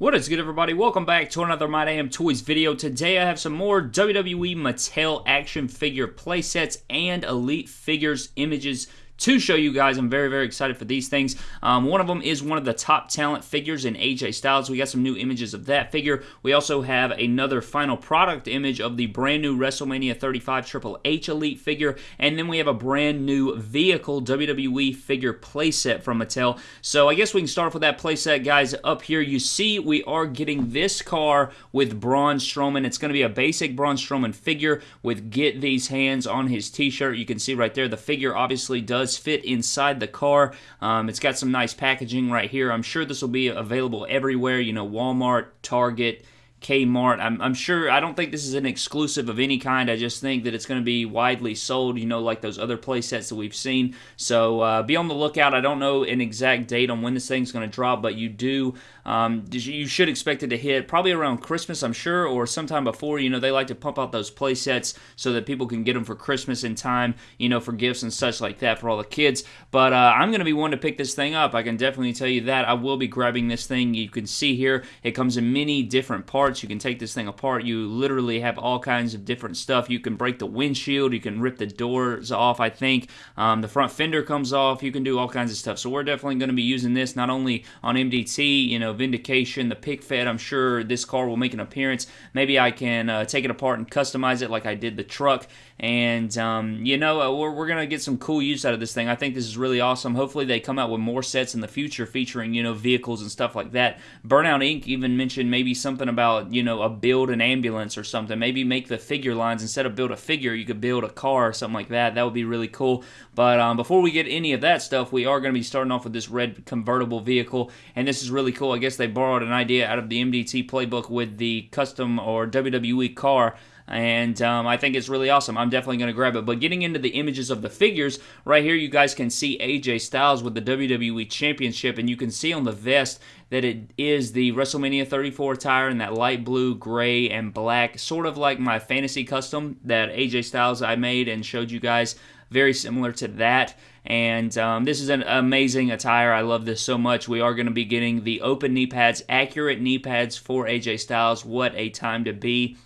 What is good, everybody? Welcome back to another My Damn Toys video. Today I have some more WWE Mattel action figure playsets and Elite Figures images to show you guys. I'm very, very excited for these things. Um, one of them is one of the top talent figures in AJ Styles. We got some new images of that figure. We also have another final product image of the brand new WrestleMania 35 Triple H Elite figure. And then we have a brand new vehicle WWE figure playset from Mattel. So I guess we can start off with that playset, guys. Up here, you see we are getting this car with Braun Strowman. It's going to be a basic Braun Strowman figure with Get These Hands on his t-shirt. You can see right there, the figure obviously does does fit inside the car. Um, it's got some nice packaging right here. I'm sure this will be available everywhere, you know, Walmart, Target, Kmart. I'm, I'm sure, I don't think this is an exclusive of any kind. I just think that it's going to be widely sold, you know, like those other play sets that we've seen. So uh, be on the lookout. I don't know an exact date on when this thing's going to drop, but you do, um, you should expect it to hit probably around Christmas, I'm sure, or sometime before. You know, they like to pump out those play sets so that people can get them for Christmas in time, you know, for gifts and such like that for all the kids. But uh, I'm going to be one to pick this thing up. I can definitely tell you that. I will be grabbing this thing. You can see here, it comes in many different parts parts. You can take this thing apart. You literally have all kinds of different stuff. You can break the windshield. You can rip the doors off, I think. Um, the front fender comes off. You can do all kinds of stuff. So we're definitely going to be using this not only on MDT, you know, Vindication, the Pick Fed. I'm sure this car will make an appearance. Maybe I can uh, take it apart and customize it like I did the truck. And, um, you know, uh, we're, we're going to get some cool use out of this thing. I think this is really awesome. Hopefully they come out with more sets in the future featuring, you know, vehicles and stuff like that. Burnout Inc. even mentioned maybe something about you know, a build an ambulance or something. Maybe make the figure lines instead of build a figure, you could build a car or something like that. That would be really cool. But um, before we get any of that stuff, we are going to be starting off with this red convertible vehicle, and this is really cool. I guess they borrowed an idea out of the MDT playbook with the custom or WWE car and um, I think it's really awesome. I'm definitely going to grab it. But getting into the images of the figures, right here you guys can see AJ Styles with the WWE Championship, and you can see on the vest that it is the WrestleMania 34 attire in that light blue, gray, and black, sort of like my fantasy custom that AJ Styles I made and showed you guys. Very similar to that. And um, this is an amazing attire. I love this so much. We are going to be getting the open knee pads, accurate knee pads for AJ Styles. What a time to be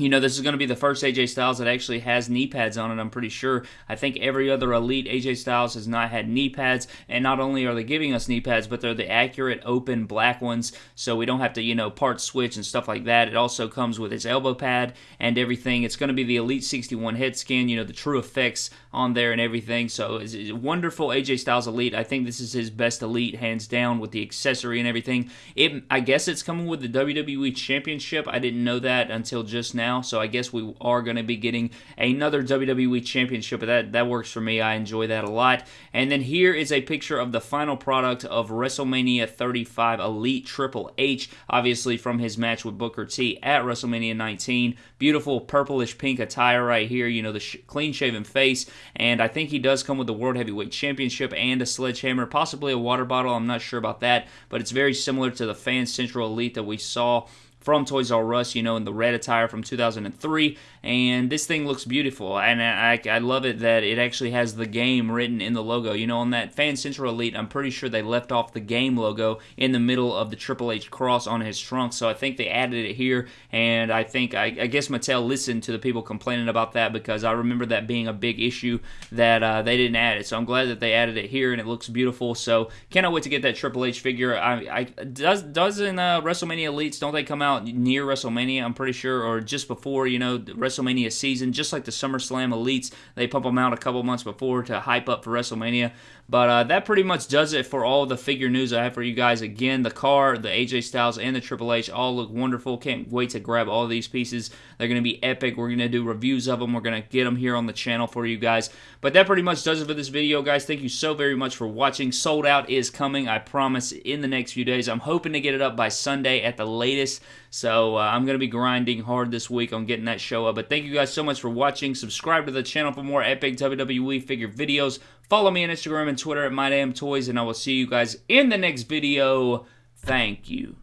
you know, this is going to be the first AJ Styles that actually has knee pads on it, I'm pretty sure. I think every other elite AJ Styles has not had knee pads, and not only are they giving us knee pads, but they're the accurate open black ones, so we don't have to, you know, part switch and stuff like that. It also comes with its elbow pad and everything. It's going to be the Elite 61 head skin, you know, the TrueFX on there and everything. So it's, a wonderful AJ Styles Elite. I think this is his best Elite, hands down, with the accessory and everything. It, I guess it's coming with the WWE Championship. I didn't know that until just now now, so I guess we are going to be getting another WWE Championship, but that, that works for me. I enjoy that a lot. And then here is a picture of the final product of WrestleMania 35 Elite Triple H, obviously from his match with Booker T at WrestleMania 19. Beautiful purplish pink attire right here, you know, the sh- clean shaven face, and I think he does come with the World Heavyweight Championship and a sledgehammer, possibly a water bottle. I'm not sure about that, but it's very similar to the Fan Central Elite that we saw from Toys R Us, you know, in the red attire from 2003. And this thing looks beautiful. And I, I love it that it actually has the game written in the logo. You know, on that Fan Central Elite, I'm pretty sure they left off the game logo in the middle of the Triple H cross on his trunk. So I think they added it here. And I think, I, I guess Mattel listened to the people complaining about that because I remember that being a big issue that uh, they didn't add it. So I'm glad that they added it here and it looks beautiful. So cannot wait to get that Triple H figure. I, I does doesn't uh, WrestleMania Elites don't they come out out near WrestleMania, I'm pretty sure, or just before, you know, the WrestleMania season, just like the SummerSlam Elites. They pump them out a couple months before to hype up for WrestleMania. But uh, that pretty much does it for all the figure news I have for you guys. Again, the car, the AJ Styles, and the Triple H all look wonderful. Can't wait to grab all these pieces. They're going to be epic. We're going to do reviews of them. We're going to get them here on the channel for you guys. But that pretty much does it for this video, guys. Thank you so very much for watching. Sold Out is coming, I promise, in the next few days. I'm hoping to get it up by Sunday at the latest. So uh, I'm going to be grinding hard this week on getting that show up. But thank you guys so much for watching. Subscribe to the channel for more epic WWE figure videos. Follow me on Instagram and Twitter at MyDamnToys, and I will see you guys in the next video. Thank you.